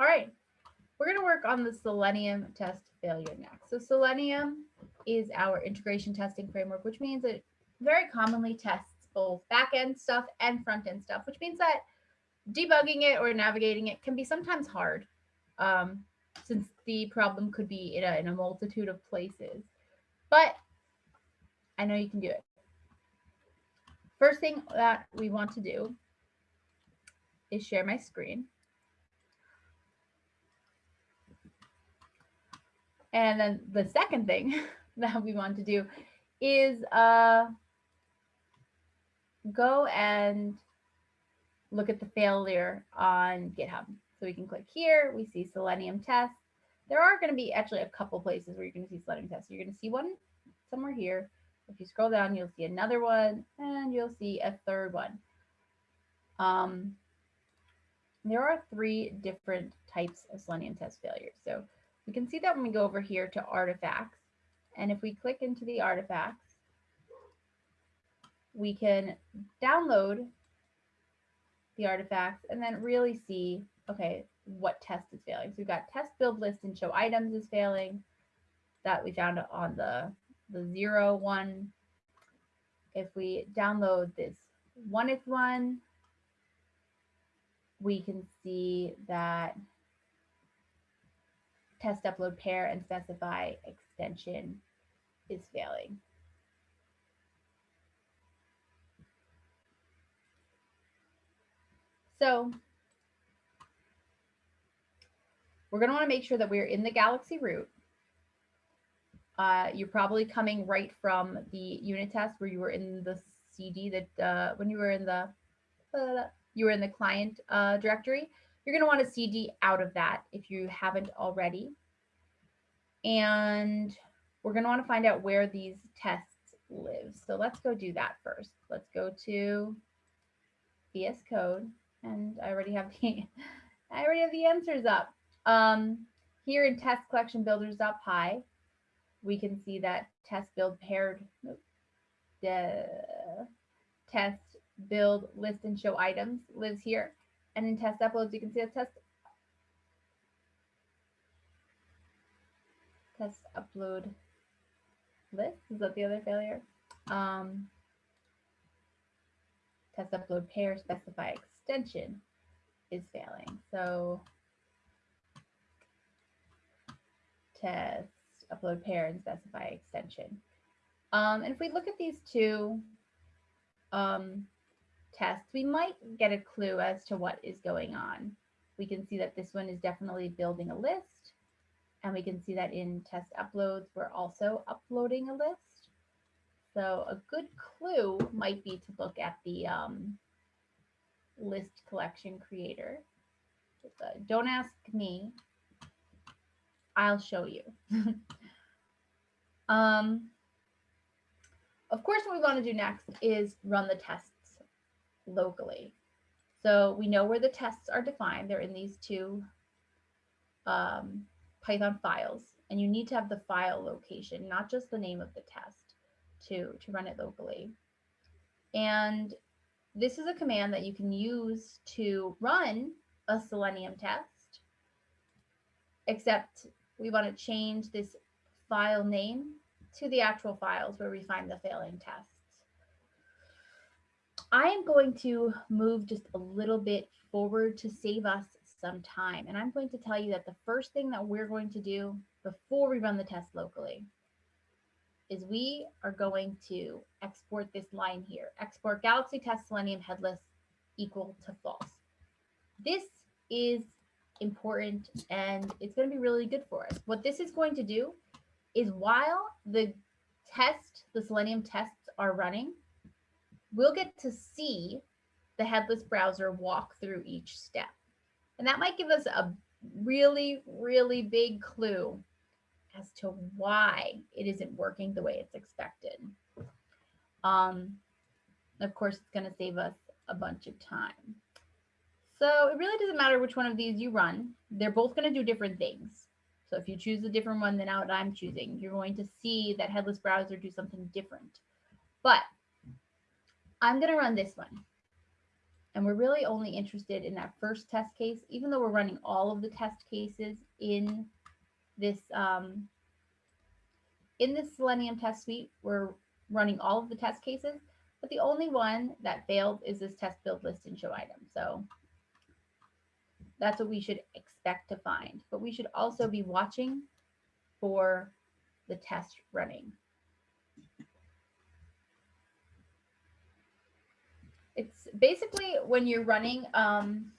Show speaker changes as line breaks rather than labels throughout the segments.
All right, we're going to work on the Selenium test failure next. So Selenium is our integration testing framework, which means it very commonly tests both back-end stuff and front-end stuff, which means that debugging it or navigating it can be sometimes hard um, since the problem could be in a, in a multitude of places. But I know you can do it. First thing that we want to do is share my screen. And then the second thing that we want to do is uh, go and look at the failure on GitHub. So we can click here, we see Selenium test. There are going to be actually a couple places where you're going to see Selenium test. You're going to see one somewhere here. If you scroll down, you'll see another one and you'll see a third one. Um, there are three different types of Selenium test failures. So we can see that when we go over here to artifacts, and if we click into the artifacts, we can download the artifacts and then really see, okay, what test is failing. So we've got test build list and show items is failing that we found on the, the zero one. If we download this one if one, we can see that test upload pair and specify extension is failing. So we're going to want to make sure that we're in the Galaxy root. Uh, you're probably coming right from the unit test where you were in the CD that uh, when you were in the uh, you were in the client uh, directory. You're going to want to CD out of that if you haven't already. And we're going to want to find out where these tests live. So let's go do that first. Let's go to VS Code and I already have the I already have the answers up. Um, here in test collection builders.py, we can see that test build paired the test build list and show items lives here. And in test uploads, you can see a test test upload list. Is that the other failure? Um, test upload pair specify extension is failing. So test, upload pair, and specify extension. Um, and if we look at these two um, tests, we might get a clue as to what is going on. We can see that this one is definitely building a list. And we can see that in test uploads, we're also uploading a list. So a good clue might be to look at the um, list collection creator. Don't ask me. I'll show you. um, of course, what we want to do next is run the tests locally. So we know where the tests are defined. They're in these two um, Python files. And you need to have the file location, not just the name of the test to, to run it locally. And this is a command that you can use to run a Selenium test, except we want to change this file name to the actual files where we find the failing tests. I am going to move just a little bit forward to save us some time. And I'm going to tell you that the first thing that we're going to do before we run the test locally is we are going to export this line here, export Galaxy Test Selenium headless equal to false. This is important and it's going to be really good for us. What this is going to do is while the test, the Selenium tests are running, we'll get to see the headless browser walk through each step. And that might give us a really, really big clue as to why it isn't working the way it's expected. Um, of course, it's going to save us a bunch of time. So it really doesn't matter which one of these you run. They're both going to do different things. So if you choose a different one than what I'm choosing, you're going to see that headless browser do something different. But I'm going to run this one. And we're really only interested in that first test case, even though we're running all of the test cases in this um, in this Selenium test suite, we're running all of the test cases, but the only one that failed is this test build list and show item. So that's what we should expect to find, but we should also be watching for the test running. It's basically when you're running um,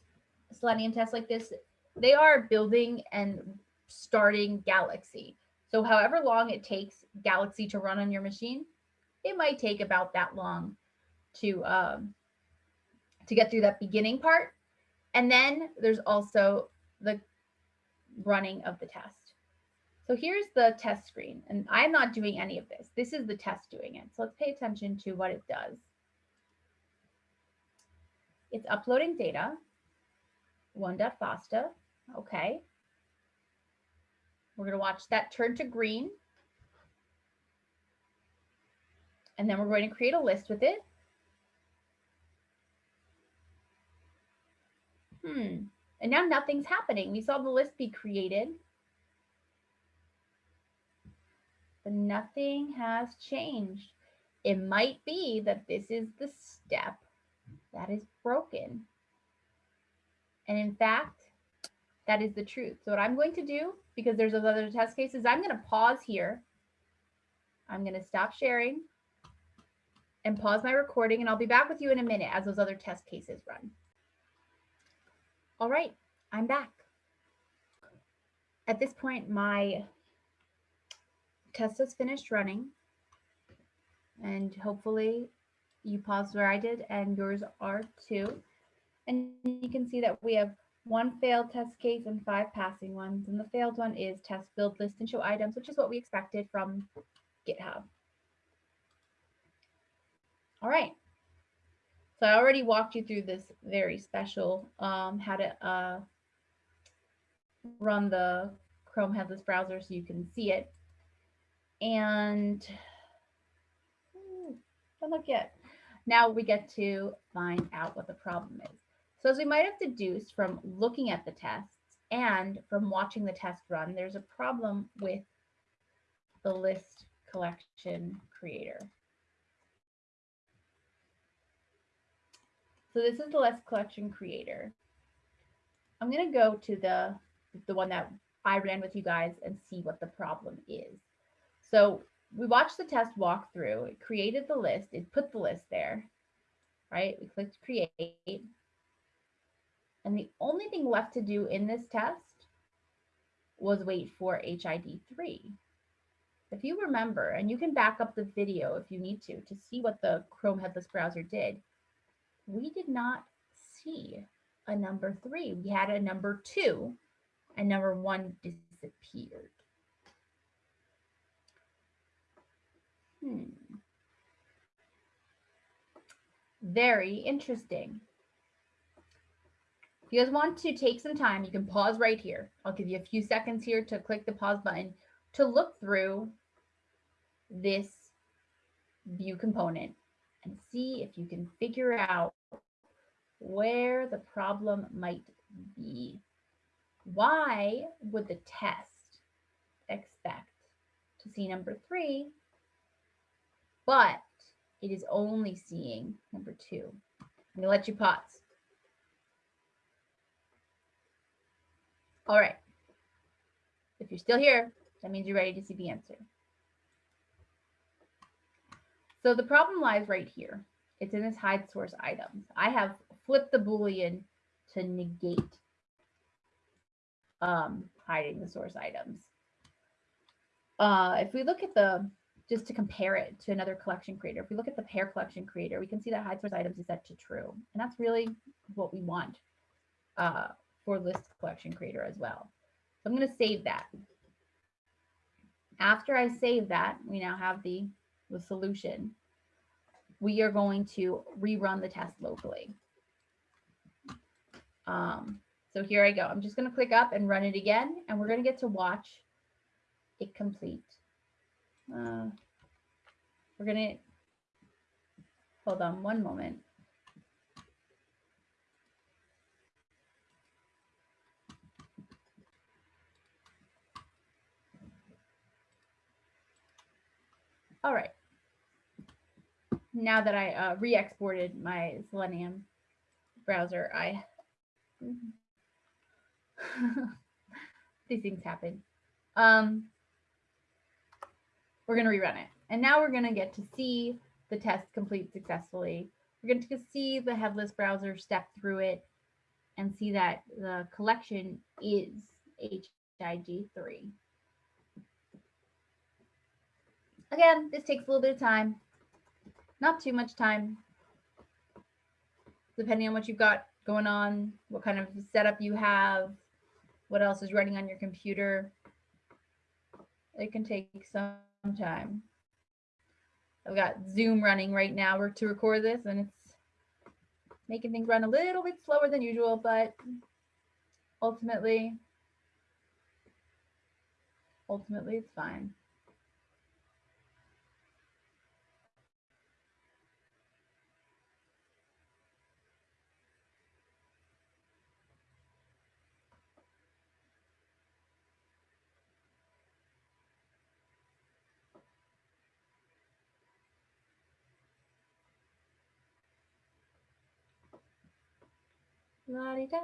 Selenium tests like this, they are building and starting Galaxy. So however long it takes Galaxy to run on your machine, it might take about that long to um, to get through that beginning part. And then there's also the running of the test. So here's the test screen, and I'm not doing any of this. This is the test doing it. So let's pay attention to what it does. It's uploading data, one.fasta, okay. We're gonna watch that turn to green. And then we're going to create a list with it. Hmm, and now nothing's happening. We saw the list be created. But nothing has changed. It might be that this is the step that is broken. And in fact, that is the truth. So what I'm going to do, because there's those other test cases, I'm going to pause here. I'm going to stop sharing and pause my recording, and I'll be back with you in a minute as those other test cases run. All right, I'm back. At this point, my test has finished running, and hopefully you paused where I did and yours are too. And you can see that we have one failed test case and five passing ones. And the failed one is test build list and show items, which is what we expected from GitHub. All right. So I already walked you through this very special um, how to uh, run the Chrome headless browser so you can see it. And don't look yet. Now we get to find out what the problem is. So as we might have deduced from looking at the tests and from watching the test run, there's a problem with the list collection creator. So this is the list collection creator. I'm going to go to the, the one that I ran with you guys and see what the problem is. So we watched the test walk through. It created the list. It put the list there, right? We clicked create. And the only thing left to do in this test was wait for HID3. If you remember, and you can back up the video if you need to, to see what the Chrome headless browser did, we did not see a number three. We had a number two and number one disappeared. Hmm. Very interesting. If you guys want to take some time, you can pause right here. I'll give you a few seconds here to click the pause button to look through this view component and see if you can figure out where the problem might be. Why would the test expect to see number three but it is only seeing number two. I'm to let you pause. All right. If you're still here, that means you're ready to see the answer. So the problem lies right here. It's in this hide source items. I have flipped the Boolean to negate um, hiding the source items. Uh, if we look at the just to compare it to another collection creator. If we look at the pair collection creator, we can see that hide source items is set to true. And that's really what we want uh, for list collection creator as well. So I'm going to save that. After I save that, we now have the, the solution. We are going to rerun the test locally. Um, so here I go. I'm just going to click up and run it again, and we're going to get to watch it complete. Uh, we're going to hold on one moment. All right. Now that I uh, re-exported my Selenium browser, I these things happen. Um, we're going to rerun it. And now we're going to get to see the test complete successfully. We're going to see the headless browser step through it and see that the collection is HID3. Again, this takes a little bit of time, not too much time, depending on what you've got going on, what kind of setup you have, what else is running on your computer. It can take some time. I've got Zoom running right now to record this and it's making things run a little bit slower than usual, but ultimately, ultimately it's fine. La -di -da.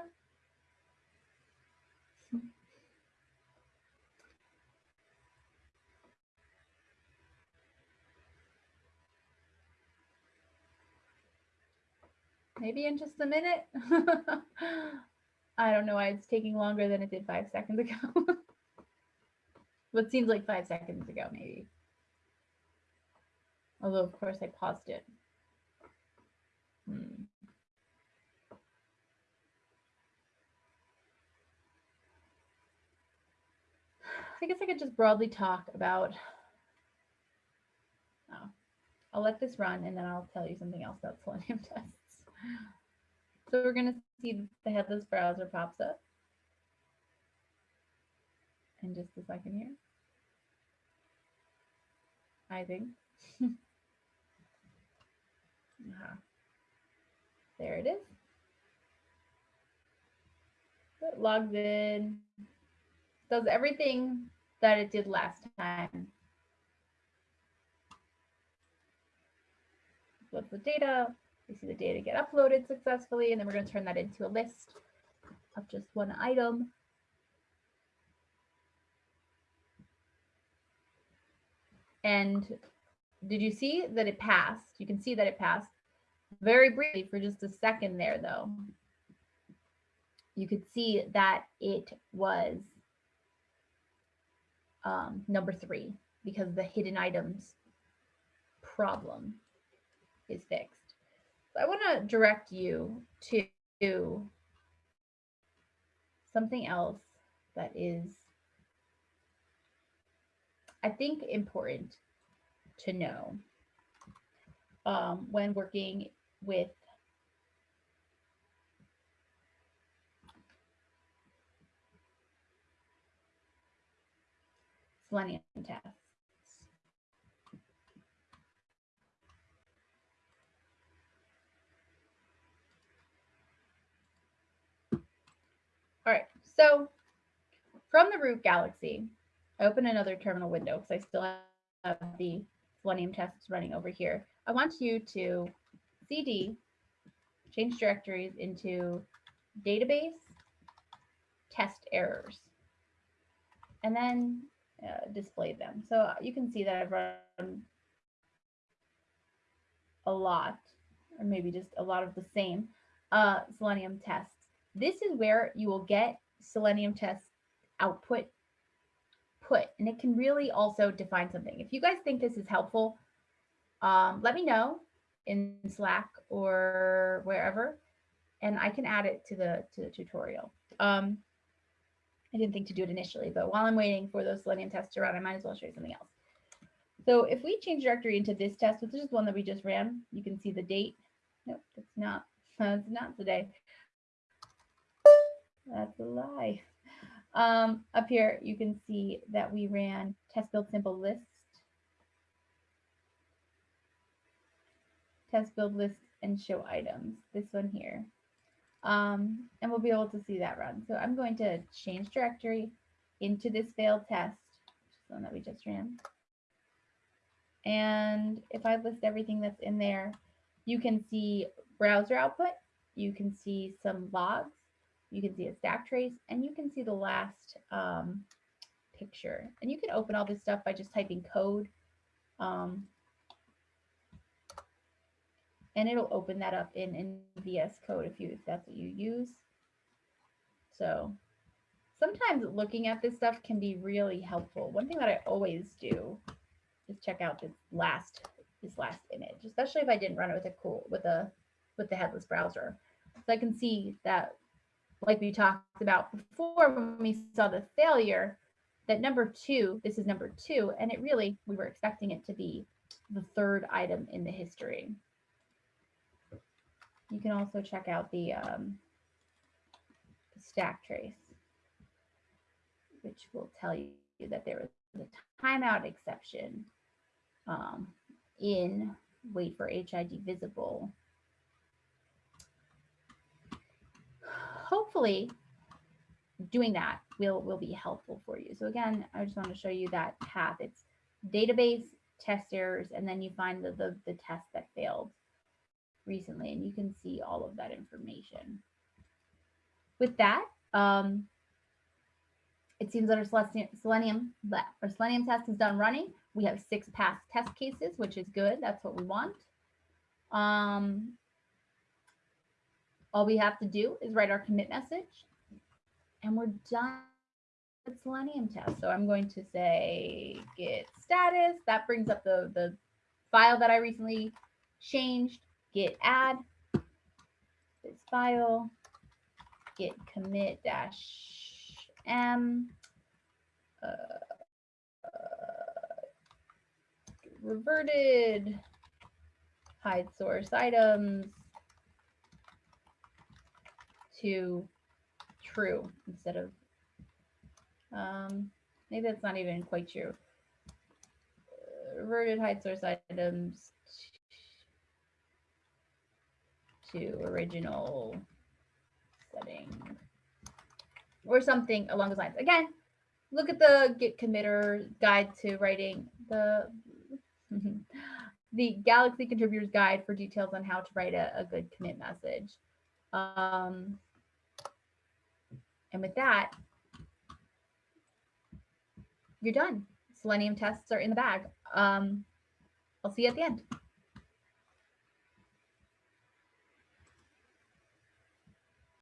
Maybe in just a minute. I don't know why it's taking longer than it did five seconds ago. what seems like five seconds ago, maybe. Although, of course, I paused it. Hmm. I guess I could just broadly talk about, oh, I'll let this run and then I'll tell you something else about Selenium tests. So we're going to see the headless browser pops up in just a second here. I think. uh -huh. There it is. It logs in, does everything that it did last time. Upload the data. We see the data get uploaded successfully, and then we're going to turn that into a list of just one item. And did you see that it passed? You can see that it passed very briefly for just a second there, though. You could see that it was um, number three because the hidden items problem is fixed. So I want to direct you to something else that is, I think, important to know um, when working with selenium tests. All right, so from the root galaxy, I open another terminal window because I still have the selenium tests running over here. I want you to cd, change directories into database, test errors. And then uh, display them. So you can see that I've run a lot, or maybe just a lot of the same uh, Selenium tests. This is where you will get Selenium test output put, and it can really also define something. If you guys think this is helpful, um, let me know in Slack or wherever, and I can add it to the to the tutorial. Um, I didn't think to do it initially, but while I'm waiting for those Selenium tests to run, I might as well show you something else. So if we change directory into this test, which is one that we just ran, you can see the date. Nope, that's not, that's not today. That's a lie. Um, up here, you can see that we ran test build simple list, test build list and show items, this one here. Um, and we'll be able to see that run. So I'm going to change directory into this failed test, which is the one that we just ran. And if I list everything that's in there, you can see browser output, you can see some logs, you can see a stack trace, and you can see the last um, picture. And you can open all this stuff by just typing code. Um, and it'll open that up in, in VS Code if you if that's what you use. So sometimes looking at this stuff can be really helpful. One thing that I always do is check out this last this last image, especially if I didn't run it with a cool with a with the headless browser. So I can see that, like we talked about before when we saw the failure, that number two, this is number two, and it really, we were expecting it to be the third item in the history. You can also check out the, um, the stack trace, which will tell you that there was a timeout exception um, in wait for HID visible. Hopefully doing that will, will be helpful for you. So again, I just want to show you that path. It's database, test errors, and then you find the, the, the test that failed recently, and you can see all of that information. With that, um, it seems that our Selenium, our Selenium test is done running. We have six past test cases, which is good. That's what we want. Um, all we have to do is write our commit message and we're done with Selenium test. So I'm going to say git status. That brings up the, the file that I recently changed. Git add this file. Git commit dash m. Uh, reverted hide source items to true instead of, um, maybe that's not even quite true. Uh, reverted hide source items to original setting or something along those lines. Again, look at the git committer guide to writing the the Galaxy contributors guide for details on how to write a, a good commit message. Um, and with that, you're done. Selenium tests are in the bag. Um, I'll see you at the end.